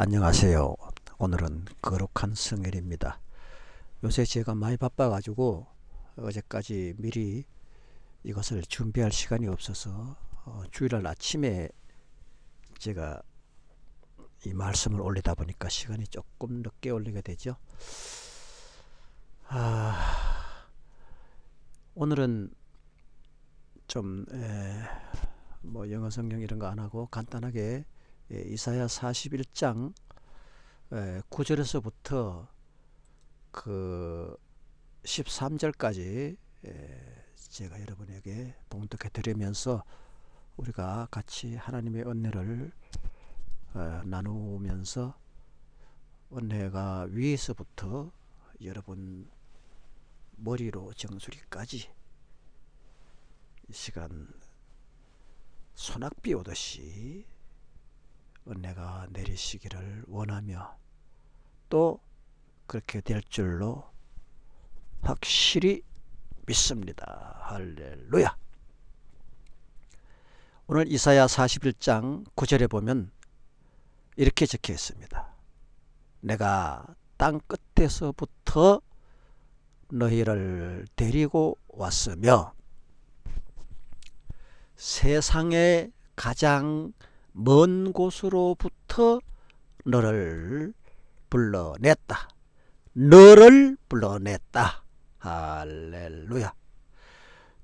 안녕하세요. 오늘은 거룩한 성일입니다. 요새 제가 많이 바빠가지고 어제까지 미리 이것을 준비할 시간이 없어서 어, 주일날 아침에 제가 이 말씀을 올리다 보니까 시간이 조금 늦게 올리게 되죠. 아, 오늘은 좀 뭐 영어 성경 이런 거 안 하고 간단하게 예, 이사야 41장 9절에서부터 그 13절까지 제가 여러분에게 봉독해 드리면서 우리가 같이 하나님의 은혜를 어, 나누면서 은혜가 위에서부터 여러분 머리로 정수리까지 시간 소낙비 오듯이 은혜가 내리시기를 원하며 또 그렇게 될 줄로 확실히 믿습니다. 할렐루야. 오늘 이사야 41장 9절에 보면 이렇게 적혀 있습니다. 내가 땅 끝에서부터 너희를 데리고 왔으며 세상의 가장 먼 곳으로부터 너를 불러냈다. 너를 불러냈다. 할렐루야.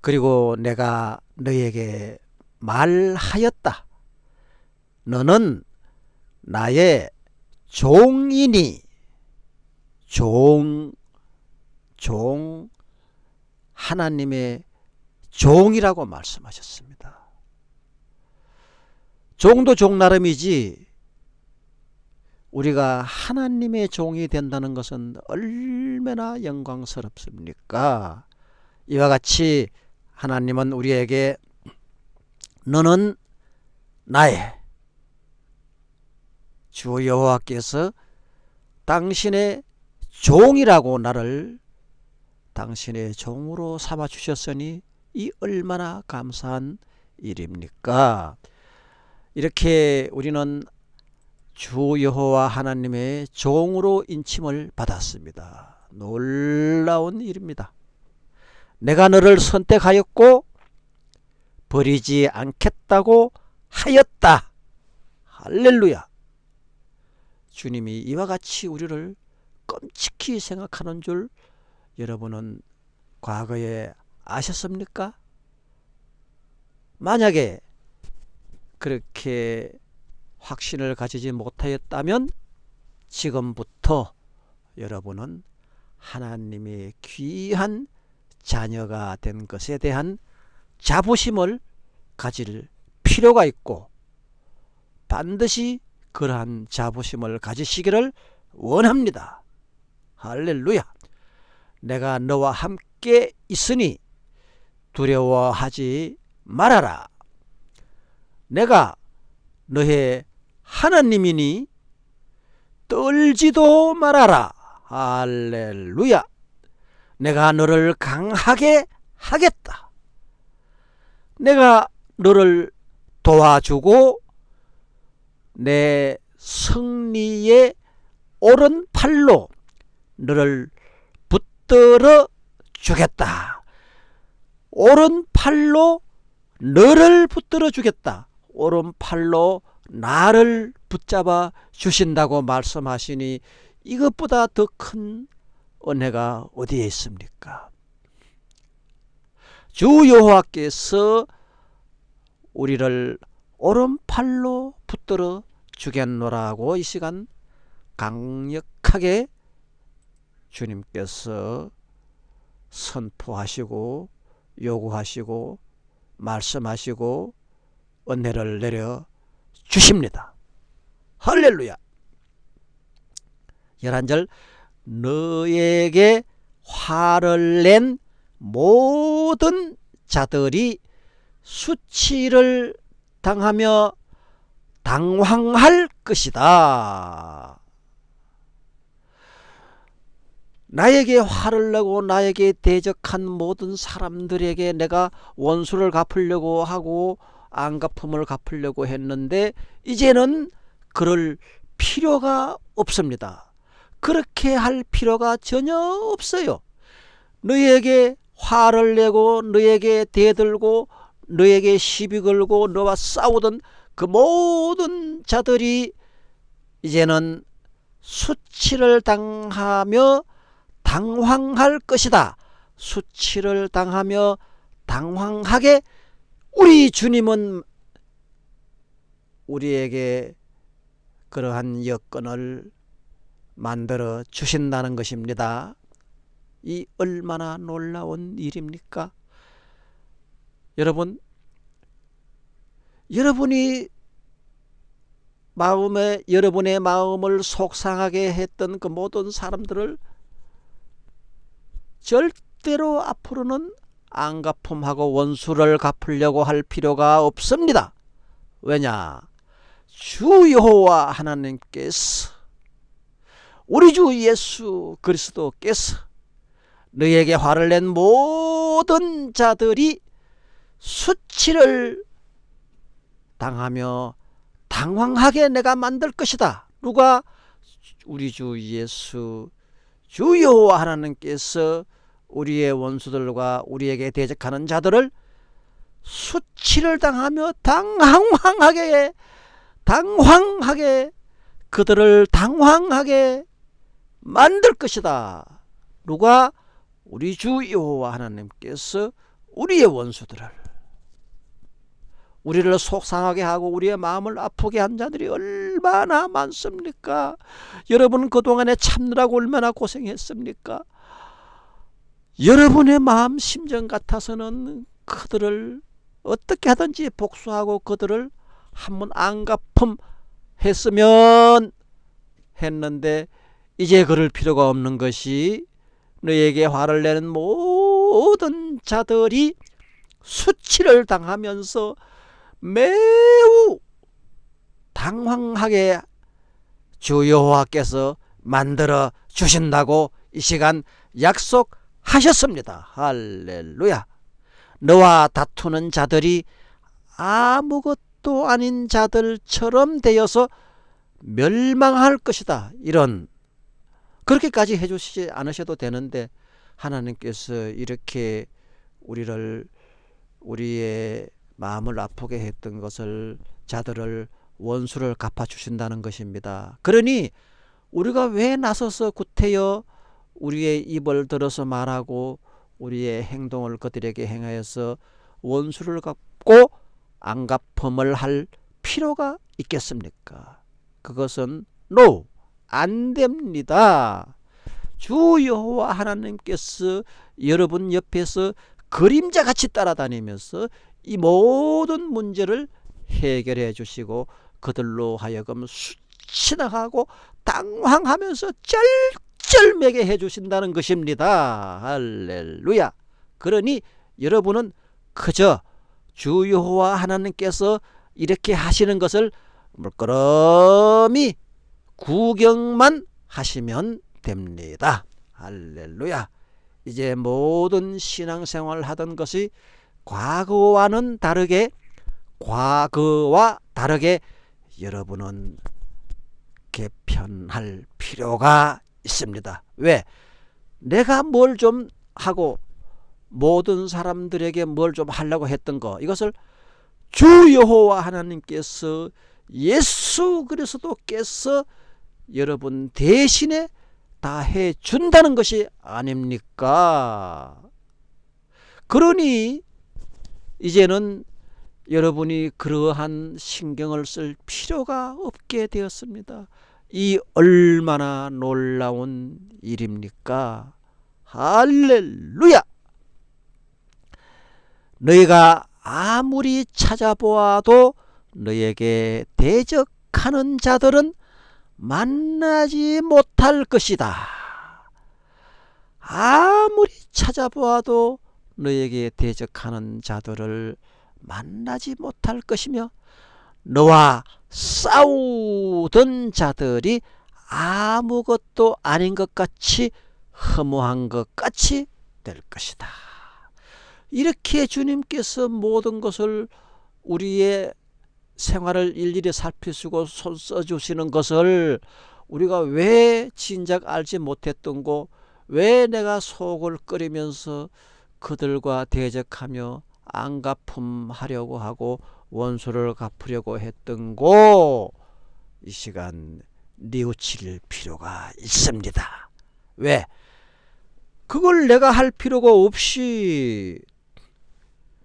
그리고 내가 너에게 말하였다. 너는 나의 종이니 종, 종, 하나님의 종이라고 말씀하셨습니다. 종도 종 나름이지 우리가 하나님의 종이 된다는 것은 얼마나 영광스럽습니까? 이와 같이 하나님은 우리에게 너는 나의 주 여호와께서 당신의 종이라고 나를 당신의 종으로 삼아 주셨으니 이 얼마나 감사한 일입니까? 이렇게 우리는 주 여호와 하나님의 종으로 인침을 받았습니다. 놀라운 일입니다. 내가 너를 선택하였고 버리지 않겠다고 하였다. 할렐루야. 주님이 이와 같이 우리를 끔찍히 생각하는 줄 여러분은 과거에 아셨습니까? 만약에 그렇게 확신을 가지지 못하였다면 지금부터 여러분은 하나님의 귀한 자녀가 된 것에 대한 자부심을 가질 필요가 있고 반드시 그러한 자부심을 가지시기를 원합니다. 할렐루야. 내가 너와 함께 있으니 두려워하지 말아라. 내가 너의 하나님이니 떨지도 말아라. 할렐루야. 내가 너를 강하게 하겠다. 내가 너를 도와주고 내 승리의 오른팔로 너를 붙들어 주겠다. 오른팔로 너를 붙들어 주겠다. 오른팔로 나를 붙잡아 주신다고 말씀하시니 이것보다 더 큰 은혜가 어디에 있습니까? 주 여호와께서 우리를 오른팔로 붙들어 주겠노라고 이 시간 강력하게 주님께서 선포하시고 요구하시고 말씀하시고 은혜를 내려 주십니다. 할렐루야. 11절 너에게 화를 낸 모든 자들이 수치를 당하며 당황할 것이다. 나에게 화를 내고 나에게 대적한 모든 사람들에게 내가 원수를 갚으려고 하고 안갚음을 갚으려고 했는데 이제는 그럴 필요가 없습니다. 그렇게 할 필요가 전혀 없어요. 너에게 화를 내고 너에게 대들고 너에게 시비 걸고 너와 싸우던 그 모든 자들이 이제는 수치를 당하며 당황할 것이다. 수치를 당하며 당황하게 우리 주님은 우리에게 그러한 여건을 만들어 주신다는 것입니다. 이 얼마나 놀라운 일입니까? 여러분, 여러분이 마음에 여러분의 마음을 속상하게 했던 그 모든 사람들을 절대로 앞으로는 안 갚음하고 원수를 갚으려고 할 필요가 없습니다. 왜냐? 주 여호와 하나님께서 우리 주 예수 그리스도께서 너에게 화를 낸 모든 자들이 수치를 당하며 당황하게 내가 만들 것이다. 누가 우리 주 예수 주 여호와 하나님께서 우리의 원수들과 우리에게 대적하는 자들을 수치를 당하며 당황하게 당황하게 그들을 당황하게 만들 것이다. 누가 우리 주 여호와 하나님께서 우리의 원수들을 우리를 속상하게 하고 우리의 마음을 아프게 한 자들이 얼마나 많습니까? 여러분 그동안에 참느라고 얼마나 고생했습니까? 여러분의 마음 심정 같아서는 그들을 어떻게 하든지 복수하고 그들을 한번 안 갚음 했으면 했는데 이제 그럴 필요가 없는 것이 너에게 화를 내는 모든 자들이 수치를 당하면서 매우 당황하게 주 여호와께서 만들어 주신다고 이 시간 약속 하셨습니다. 할렐루야. 너와 다투는 자들이 아무것도 아닌 자들처럼 되어서 멸망할 것이다. 이런 그렇게까지 해주시지 않으셔도 되는데 하나님께서 이렇게 우리를 우리의 마음을 아프게 했던 것을 자들을 원수를 갚아 주신다는 것입니다. 그러니 우리가 왜 나서서 구태여 우리의 입을 들어서 말하고 우리의 행동을 그들에게 행하여서 원수를 갚고 안 갚음을 할 필요가 있겠습니까? 그것은 no 안 됩니다. 주 여호와 하나님께서 여러분 옆에서 그림자 같이 따라다니면서 이 모든 문제를 해결해 주시고 그들로 하여금 수치당하고 당황하면서 쩔 쩔매게 해 주신다는 것입니다. 할렐루야. 그러니 여러분은 그저 주 여호와 하나님께서 이렇게 하시는 것을 물끄러미 구경만 하시면 됩니다. 할렐루야. 이제 모든 신앙생활 하던 것이 과거와는 다르게 과거와 다르게 여러분은 개편할 필요가 있습니다. 왜? 내가 뭘 좀 하고 모든 사람들에게 뭘 좀 하려고 했던 거 이것을 주 여호와 하나님께서 예수 그리스도께서 여러분 대신에 다 해준다는 것이 아닙니까? 그러니 이제는 여러분이 그러한 신경을 쓸 필요가 없게 되었습니다. 이 얼마나 놀라운 일입니까? 할렐루야! 너희가 아무리 찾아보아도 너에게 대적하는 자들은 만나지 못할 것이다. 아무리 찾아보아도 너에게 대적하는 자들을 만나지 못할 것이며 너와 싸우던 자들이 아무것도 아닌 것 같이 허무한 것 같이 될 것이다. 이렇게 주님께서 모든 것을 우리의 생활을 일일이 살피시고 손 써주시는 것을 우리가 왜 진작 알지 못했던 고 왜 내가 속을 끓이면서 그들과 대적하며 안갚음하려고 하고 원수를 갚으려고 했던 고 이 시간 뉘우칠 필요가 있습니다. 왜? 그걸 내가 할 필요가 없이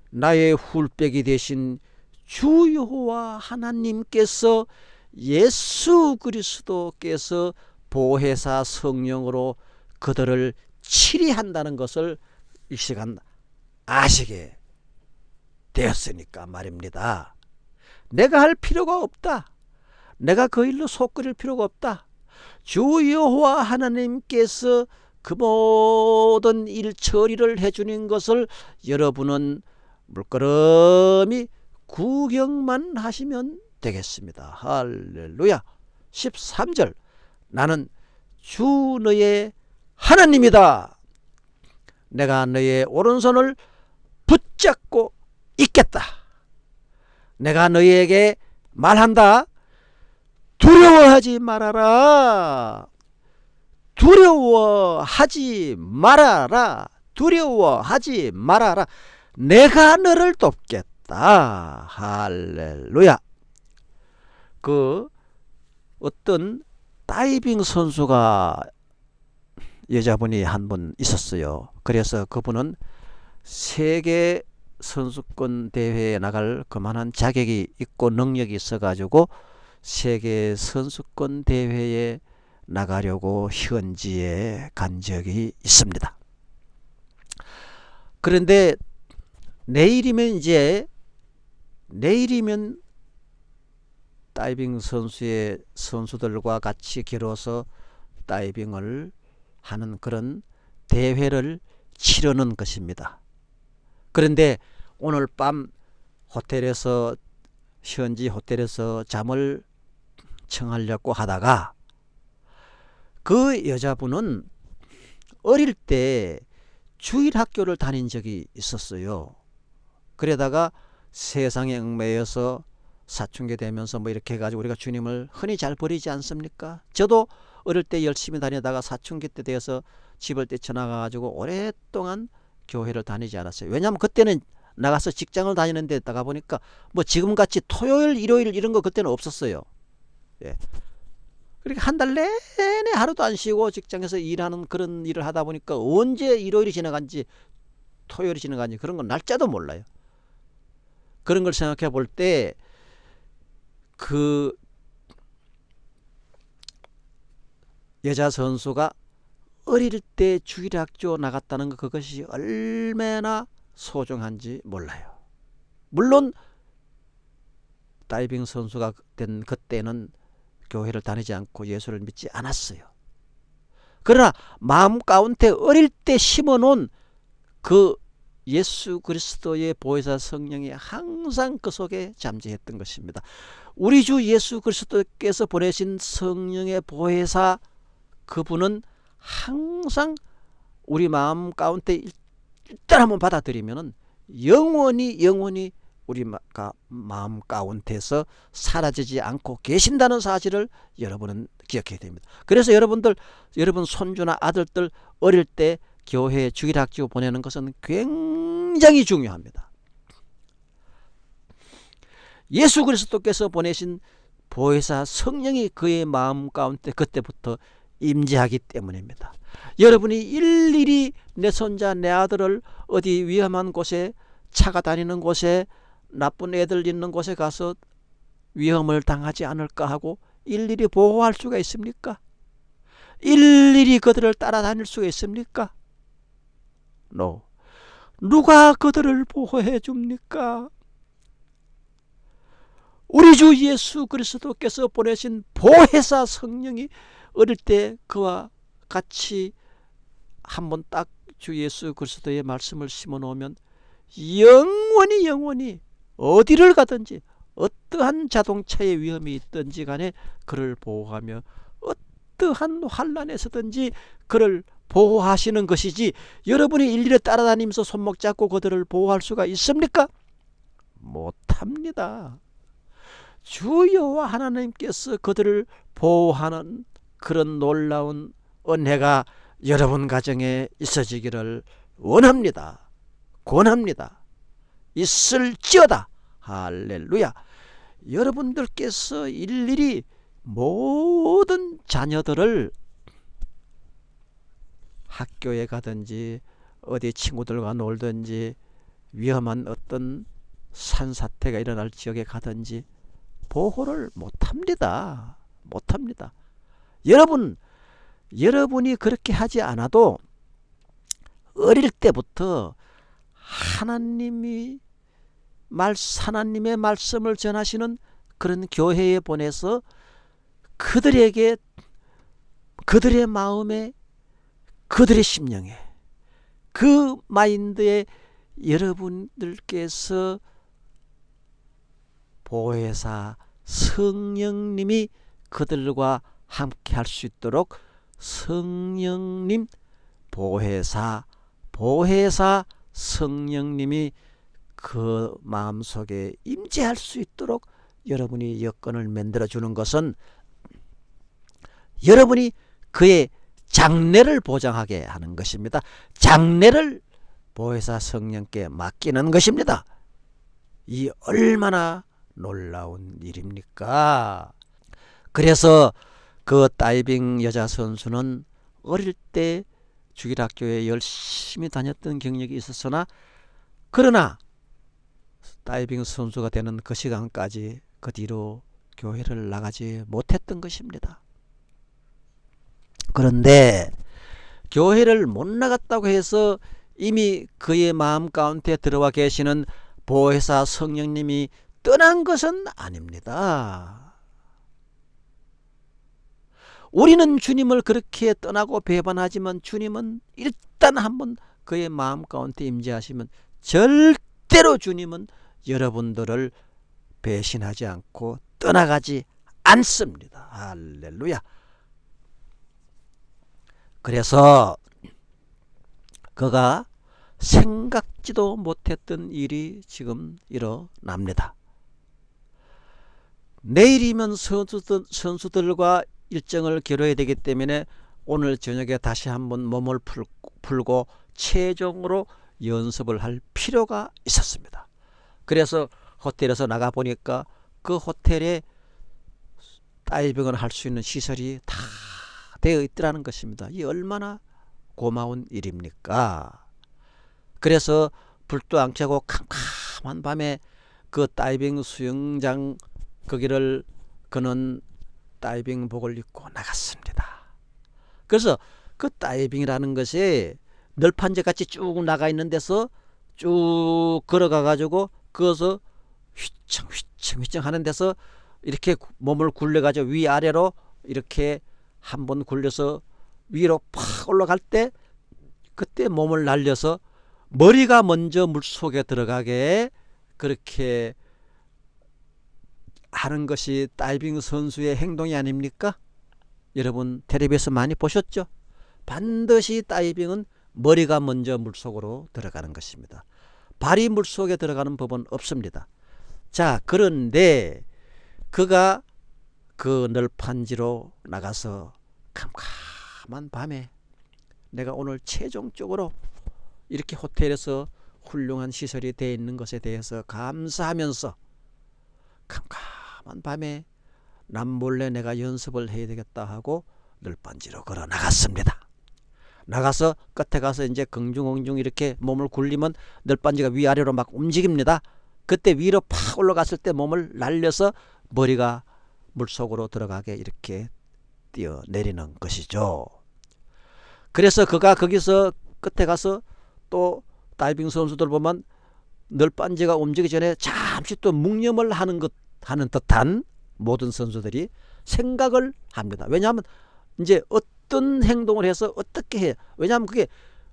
나의 훌백이 되신 주 여호와 하나님께서 예수 그리스도께서 보혜사 성령으로 그들을 치리한다는 것을 이 시간 아시게 되었으니까 말입니다. 내가 할 필요가 없다. 내가 그 일로 속 끓일 필요가 없다. 주 여호와 하나님께서 그 모든 일 처리를 해주는 것을 여러분은 물끄러미 구경만 하시면 되겠습니다. 할렐루야. 13절 나는 주 너의 하나님이다. 내가 너의 오른손을 붙잡고 있겠다. 내가 너희에게 말한다. 두려워하지 말아라. 두려워하지 말아라. 두려워하지 말아라. 내가 너를 돕겠다. 할렐루야. 그 어떤 다이빙 선수가 여자분이 한 분 있었어요. 그래서 그분은 세계 선수권 대회에 나갈 그만한 자격이 있고 능력이 있어 가지고 세계 선수권 대회에 나가려고 현지에 간 적이 있습니다. 그런데 내일이면 이제 내일이면 다이빙 선수의 선수들과 같이 길어서 다이빙을 하는 그런 대회를 치르는 것입니다. 그런데 오늘 밤 호텔에서 현지 호텔에서 잠을 청하려고 하다가 그 여자분은 어릴 때 주일 학교를 다닌 적이 있었어요. 그러다가 세상에 얽매여서 사춘기 되면서 뭐 이렇게 해가지고 우리가 주님을 흔히 잘 버리지 않습니까? 저도 어릴 때 열심히 다니다가 사춘기 때 되어서 집을 뛰쳐나가가지고 오랫동안 교회를 다니지 않았어요. 왜냐하면 그때는 나가서 직장을 다니는 데 다가 보니까 뭐 지금같이 토요일 일요일 이런 거 그때는 없었어요. 예. 그러니까 한달 내내 하루도 안 쉬고 직장에서 일하는 그런 일을 하다 보니까 언제 일요일이 지나간지 토요일이 지나간지 그런 건 날짜도 몰라요. 그런 걸 생각해 볼 때 그 여자 선수가 어릴 때 주일 학교 나갔다는 것 그것이 얼마나 소중한지 몰라요. 물론 다이빙 선수가 된 그때는 교회를 다니지 않고 예수를 믿지 않았어요. 그러나 마음 가운데 어릴 때 심어놓은 그 예수 그리스도의 보혜사 성령이 항상 그 속에 잠재했던 것입니다. 우리 주 예수 그리스도께서 보내신 성령의 보혜사 그분은 항상 우리 마음 가운데 일단 한번 받아들이면 영원히 영원히 우리가 마음 가운데서 사라지지 않고 계신다는 사실을 여러분은 기억해야 됩니다. 그래서 여러분들 여러분 손주나 아들들 어릴 때 교회 주일학교 보내는 것은 굉장히 중요합니다. 예수 그리스도께서 보내신 보혜사 성령이 그의 마음 가운데 그때부터 임재하기 때문입니다. 여러분이 일일이 내 손자 내 아들을 어디 위험한 곳에 차가 다니는 곳에 나쁜 애들 있는 곳에 가서 위험을 당하지 않을까 하고 일일이 보호할 수가 있습니까? 일일이 그들을 따라다닐 수가 있습니까? No. 누가 그들을 보호해 줍니까? 우리 주 예수 그리스도께서 보내신 보혜사 성령이 어릴 때 그와 같이 한번 딱 주 예수 그리스도의 말씀을 심어 놓으면 영원히 영원히 어디를 가든지 어떠한 자동차의 위험이 있든지 간에 그를 보호하며 어떠한 환란에서든지 그를 보호하시는 것이지 여러분이 일일이 따라다니면서 손목 잡고 그들을 보호할 수가 있습니까? 못합니다. 주여와 하나님께서 그들을 보호하는 그런 놀라운 은혜가 여러분 가정에 있어지기를 원합니다. 권합니다. 있을지어다. 할렐루야. 여러분들께서 일일이 모든 자녀들을 학교에 가든지 어디 친구들과 놀든지 위험한 어떤 산사태가 일어날 지역에 가든지 보호를 못합니다. 못합니다. 여러분, 여러분이 그렇게 하지 않아도 어릴 때부터 하나님이 말 하나님의 말씀을 전하시는 그런 교회에 보내서 그들에게 그들의 마음에 그들의 심령에 그 마인드에 여러분들께서 보혜사 성령님이 그들과 함께 할 수 있도록 성령님 보혜사 보혜사 성령님이 그 마음속에 임재할 수 있도록 여러분이 여건을 만들어 주는 것은 여러분이 그의 장래를 보장하게 하는 것입니다. 장래를 보혜사 성령께 맡기는 것입니다. 이 얼마나 놀라운 일입니까? 그래서 그 다이빙 여자 선수는 어릴 때 주일학교에 열심히 다녔던 경력이 있었으나 그러나 다이빙 선수가 되는 그 시간까지 그 뒤로 교회를 나가지 못했던 것입니다. 그런데 교회를 못 나갔다고 해서 이미 그의 마음 가운데 들어와 계시는 보혜사 성령님이 떠난 것은 아닙니다. 우리는 주님을 그렇게 떠나고 배반하지만 주님은 일단 한번 그의 마음 가운데 임재하시면 절대로 주님은 여러분들을 배신하지 않고 떠나가지 않습니다. 할렐루야. 그래서 그가 생각지도 못했던 일이 지금 일어납니다. 내일이면 선수들, 선수들과 일정을 겨뤄야 되기 때문에 오늘 저녁에 다시 한번 몸을 풀고 최종으로 연습을 할 필요가 있었습니다. 그래서 호텔에서 나가 보니까 그 호텔에 다이빙을 할 수 있는 시설이 다 되어 있더라는 것입니다. 이 얼마나 고마운 일입니까? 그래서 불도 안 켜고 캄캄한 밤에 그 다이빙 수영장 거기를 그는 다이빙복을 입고 나갔습니다. 그래서 그 다이빙이라는 것이 널판제 같이 쭉 나가 있는 데서 쭉 걸어가 가지고 그것을 휘청 휘청 휘청 하는 데서 이렇게 몸을 굴려 가지고 위아래로 이렇게 한번 굴려서 위로 팍 올라갈 때 그때 몸을 날려서 머리가 먼저 물속에 들어가게 그렇게 하는 것이 다이빙 선수의 행동이 아닙니까? 여러분 텔레비에서 많이 보셨죠? 반드시 다이빙은 머리가 먼저 물속으로 들어가는 것입니다. 발이 물속에 들어가는 법은 없습니다. 자 그런데 그가 그 널판지로 나가서 캄캄한 밤에 내가 오늘 최종적으로 이렇게 호텔에서 훌륭한 시설이 되어 있는 것에 대해서 감사하면서 캄캄 한 밤에 남몰래 내가 연습을 해야 되겠다 하고 널빤지로 걸어 나갔습니다. 나가서 끝에 가서 이제 긍중긍중 이렇게 몸을 굴리면 널빤지가 위아래로 막 움직입니다. 그때 위로 팍 올라갔을 때 몸을 날려서 머리가 물속으로 들어가게 이렇게 뛰어내리는 것이죠. 그래서 그가 거기서 끝에 가서 또 다이빙 선수들 보면 널빤지가 움직이기 전에 잠시 또 묵념을 하는 것 하는 듯한 모든 선수들이 생각을 합니다. 왜냐하면 이제 어떤 행동을 해서 어떻게 해? 왜냐하면 그게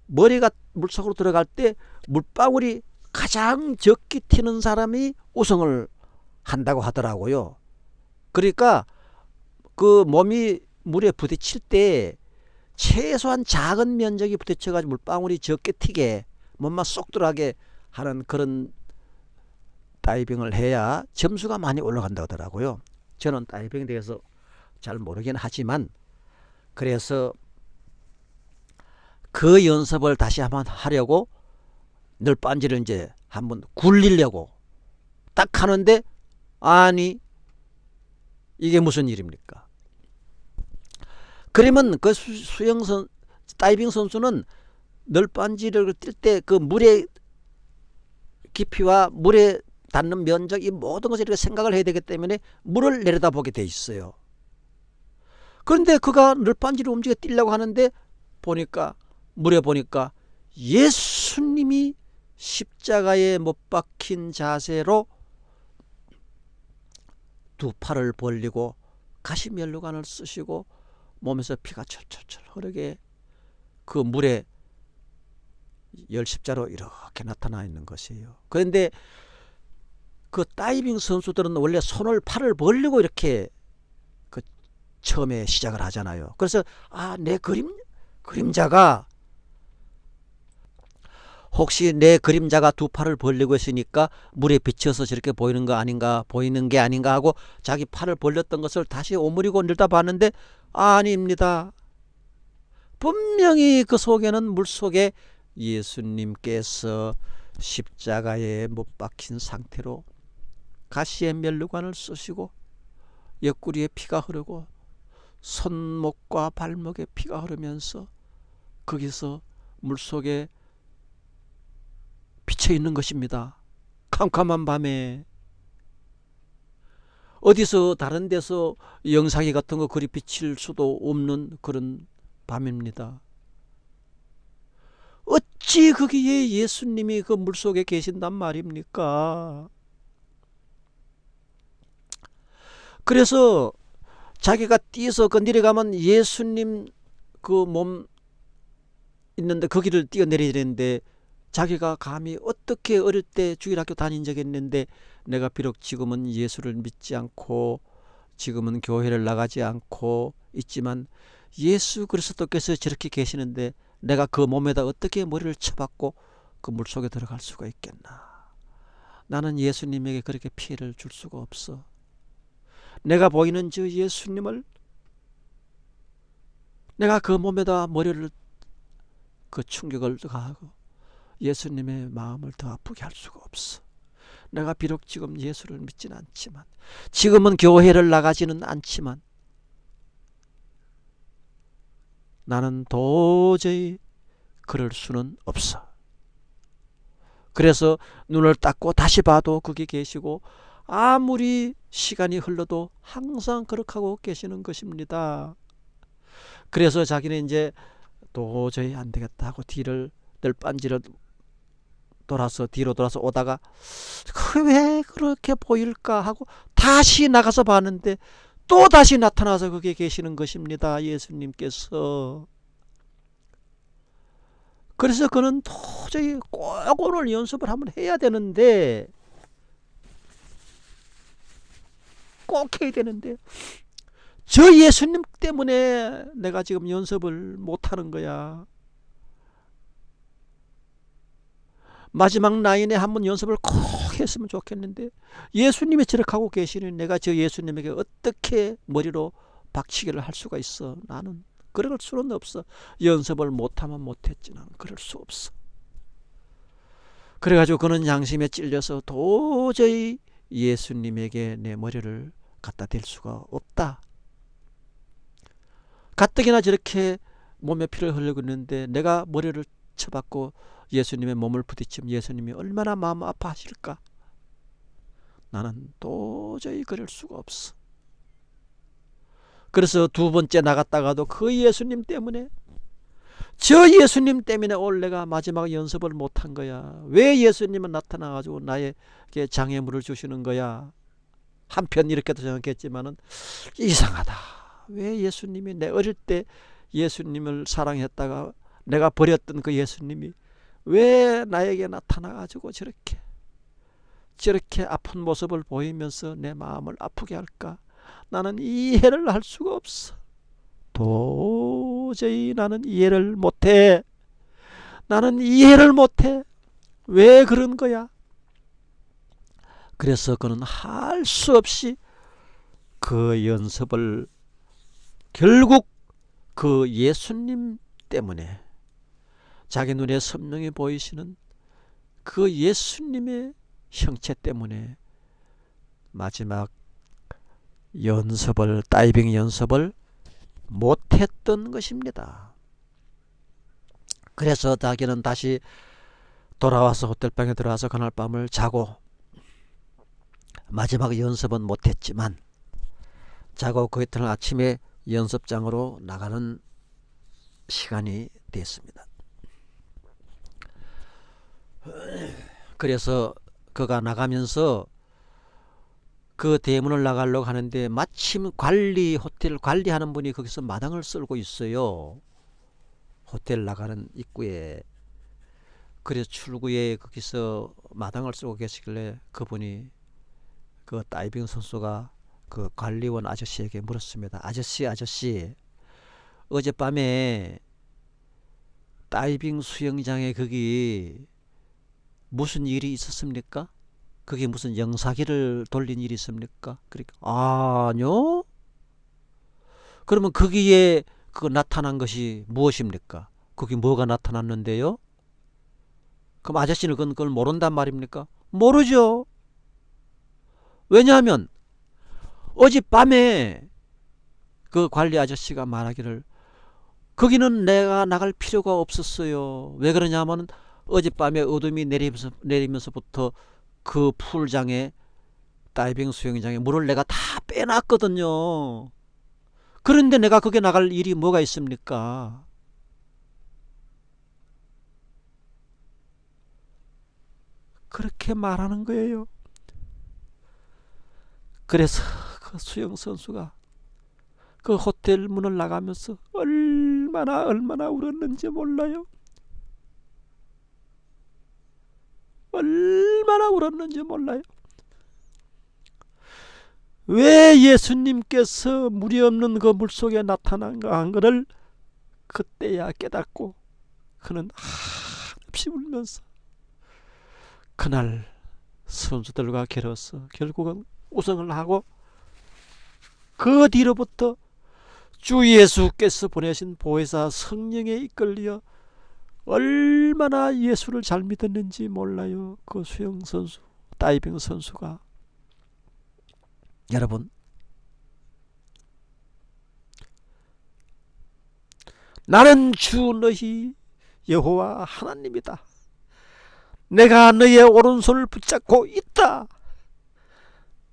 머리가 물속으로 들어갈 때 물방울이 가장 적게 튀는 사람이 우승을 한다고 하더라고요. 그러니까 그 몸이 물에 부딪힐 때 최소한 작은 면적이 부딪혀가지고 물방울이 적게 튀게 몸만 쏙 들어가게 하는 그런 다이빙을 해야 점수가 많이 올라간다 하더라고요. 저는 다이빙에 대해서 잘 모르긴 하지만 그래서 그 연습을 다시 한번 하려고 널빤지를 이제 한번 굴리려고 딱 하는데 아니 이게 무슨 일입니까? 그러면 그 수영 선 다이빙 선수는 널빤지를 뛸 때 그 물의 깊이와 물에 닿는 면적 이 모든 것을 이렇게 생각을 해야 되기 때문에 물을 내려다보게 돼 있어요. 그런데 그가 널빤지를 움직여 뛰려고 하는데 보니까 물에 보니까 예수님이 십자가에 못 박힌 자세로 두 팔을 벌리고 가시면류관을 쓰시고 몸에서 피가 철철철 흐르게 그 물에 열십자로 이렇게 나타나 있는 것이에요. 그런데 그 다이빙 선수들은 원래 손을 팔을 벌리고 이렇게 그 처음에 시작을 하잖아요. 그래서 아 내 그림 그림자가 혹시 내 그림자가 두 팔을 벌리고 있으니까 물에 비쳐서 저렇게 보이는 거 아닌가 보이는 게 아닌가 하고 자기 팔을 벌렸던 것을 다시 오므리고 늘다 봤는데 아닙니다. 분명히 그 속에는 물속에 예수님께서 십자가에 못 박힌 상태로 가시의 멸류관을 쓰시고 옆구리에 피가 흐르고 손목과 발목에 피가 흐르면서 거기서 물속에 비쳐 있는 것입니다. 캄캄한 밤에 어디서 다른 데서 영상이 같은 거 그리 비칠 수도 없는 그런 밤입니다. 어찌 거기에 예수님이 그 물속에 계신단 말입니까? 그래서 자기가 뛰어서 그 내려가면 예수님 그 몸 있는데 거기를 뛰어내려야 되는데 자기가 감히 어떻게 어릴 때 주일 학교 다닌 적이 있는데 내가 비록 지금은 예수를 믿지 않고 지금은 교회를 나가지 않고 있지만 예수 그리스도께서 저렇게 계시는데 내가 그 몸에다 어떻게 머리를 쳐박고 그 물속에 들어갈 수가 있겠나? 나는 예수님에게 그렇게 피해를 줄 수가 없어 내가 보이는 저 예수님을 내가 그 몸에다 머리를 그 충격을 가하고 예수님의 마음을 더 아프게 할 수가 없어. 내가 비록 지금 예수를 믿지는 않지만 지금은 교회를 나가지는 않지만 나는 도저히 그럴 수는 없어. 그래서 눈을 닦고 다시 봐도 거기 계시고 아무리 시간이 흘러도 항상 그렇게 하고 계시는 것입니다. 그래서 자기는 이제 도저히 안 되겠다 하고 뒤를 늘 빤지를 돌아서 뒤로 돌아서 오다가 그 왜 그렇게 보일까 하고 다시 나가서 봤는데 또 다시 나타나서 거기에 계시는 것입니다. 예수님께서. 그래서 그는 도저히 꼭 오늘 연습을 한번 해야 되는데 꼭 해야 되는데. 저 예수님 때문에 내가 지금 연습을 못하는 거야. 마지막 라인에 한번 연습을 꼭 했으면 좋겠는데 예수님이 저렇게 하고 계시니 내가 저 예수님에게 어떻게 머리로 박치기를 할 수가 있어? 나는 그럴 수는 없어. 연습을 못하면 못했지. 난 그럴 수 없어. 그래가지고 그는 양심에 찔려서 도저히 예수님에게 내 머리를 갖다 댈 수가 없다 가뜩이나 저렇게 몸에 피를 흘리고 있는데 내가 머리를 쳐받고 예수님의 몸을 부딪히면 예수님이 얼마나 마음 아파하실까? 나는 도저히 그럴 수가 없어. 그래서 두 번째 나갔다가도 그 예수님 때문에 저 예수님 때문에 오늘 내가 마지막 연습을 못한 거야. 왜 예수님은 나타나가지고 나에게 장애물을 주시는 거야? 한편 이렇게도 생각했지만 은 이상하다. 왜 예수님이 내 어릴 때 예수님을 사랑했다가 내가 버렸던 그 예수님이 왜 나에게 나타나가지고 저렇게 저렇게 아픈 모습을 보이면서 내 마음을 아프게 할까? 나는 이해를 할 수가 없어. 도 저히 나는 이해를 못해. 나는 이해를 못해. 왜 그런 거야? 그래서 그는 할 수 없이 그 연습을 결국 그 예수님 때문에 자기 눈에 선명히 보이시는 그 예수님의 형체 때문에 마지막 연습을 다이빙 연습을 못했던 것입니다. 그래서 자기는 다시 돌아와서 호텔방에 들어와서 그날 밤을 자고 마지막 연습은 못했지만 자고 그 이튿날 아침에 연습장으로 나가는 시간이 됐습니다. 그래서 그가 나가면서 그 대문을 나가려고 하는데 마침 관리 호텔 관리하는 분이 거기서 마당을 쓸고 있어요. 호텔 나가는 입구에 그래서 출구에 거기서 마당을 쓰고 계시길래 그분이 그 다이빙 선수가 그 관리원 아저씨에게 물었습니다. 아저씨 아저씨 어젯밤에 다이빙 수영장에 거기 무슨 일이 있었습니까? 그게 무슨 영사기를 돌린 일이 있습니까? 그러니까 아니요. 그러면 거기에 그 나타난 것이 무엇입니까? 거기 뭐가 나타났는데요? 그럼 아저씨는 그걸 모른단 말입니까? 모르죠. 왜냐하면 어젯밤에 그 관리 아저씨가 말하기를 거기는 내가 나갈 필요가 없었어요. 왜 그러냐면 어젯밤에 어둠이 내리면서, 내리면서부터 그 풀장에 다이빙 수영장에 물을 내가 다 빼놨거든요. 그런데 내가 거기 나갈 일이 뭐가 있습니까? 그렇게 말하는 거예요. 그래서 그 수영 선수가 그 호텔 문을 나가면서 얼마나 얼마나 울었는지 몰라요. 얼마나 울었는지 몰라요. 왜 예수님께서 물이 없는 그 물속에 나타난 거를 그때야 깨닫고 그는 한없이 울면서 그날 선수들과 겨뤄서 결국은 우승을 하고 그 뒤로부터 주 예수께서 보내신 보혜사 성령에 이끌려 얼마나 예수를 잘 믿었는지 몰라요. 그 수영 선수, 다이빙 선수가. 여러분, 나는 주 너희 여호와 하나님이다. 내가 너의 오른손을 붙잡고 있다.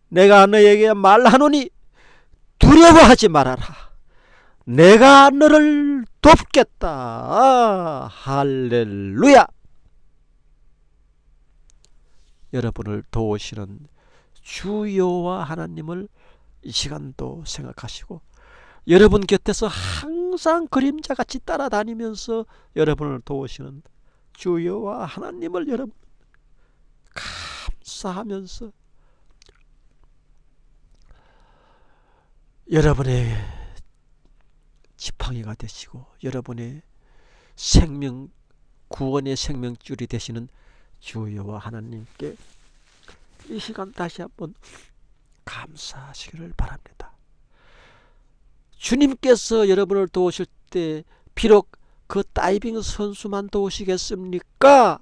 내가 너에게 말하노니 두려워하지 말아라. 내가 너를 돕겠다. 아, 할렐루야. 여러분을 도우시는 주여와 하나님을 이 시간도 생각하시고 여러분 곁에서 항상 그림자같이 따라다니면서 여러분을 도우시는 주여와 하나님을 여러분 감사하면서 여러분의 지팡이가 되시고 여러분의 생명 구원의 생명줄이 되시는 주여와 하나님께 이 시간 다시 한번 감사하시기를 바랍니다. 주님께서 여러분을 도우실 때 비록 그 다이빙 선수만 도우시겠습니까?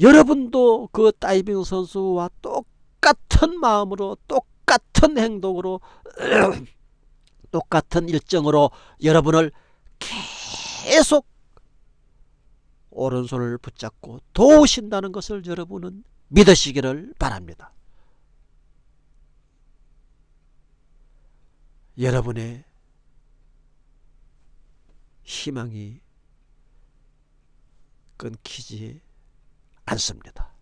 여러분도 그 다이빙 선수와 똑같은 마음으로 똑같은 행동으로 똑같은 일정으로 여러분을 계속 오른손을 붙잡고 도우신다는 것을 여러분은 믿으시기를 바랍니다. 여러분의 희망이 끊기지 않습니다.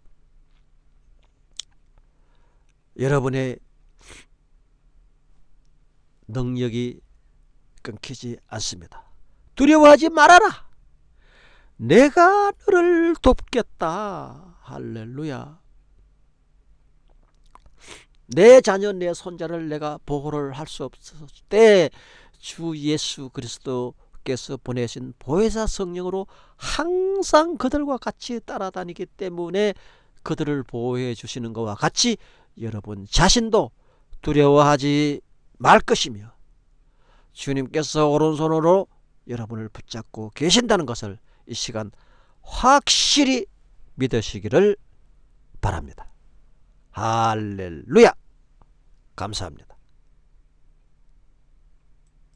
여러분의 능력이 끊기지 않습니다. 두려워하지 말아라. 내가 너를 돕겠다. 할렐루야. 내 자녀 내 손자를 내가 보호를 할 수 없을 때 주 예수 그리스도께서 보내신 보혜사 성령으로 항상 그들과 같이 따라다니기 때문에 그들을 보호해 주시는 것과 같이 여러분 자신도 두려워하지 말 것이며 주님께서 오른손으로 여러분을 붙잡고 계신다는 것을 이 시간 확실히 믿으시기를 바랍니다. 할렐루야! 감사합니다.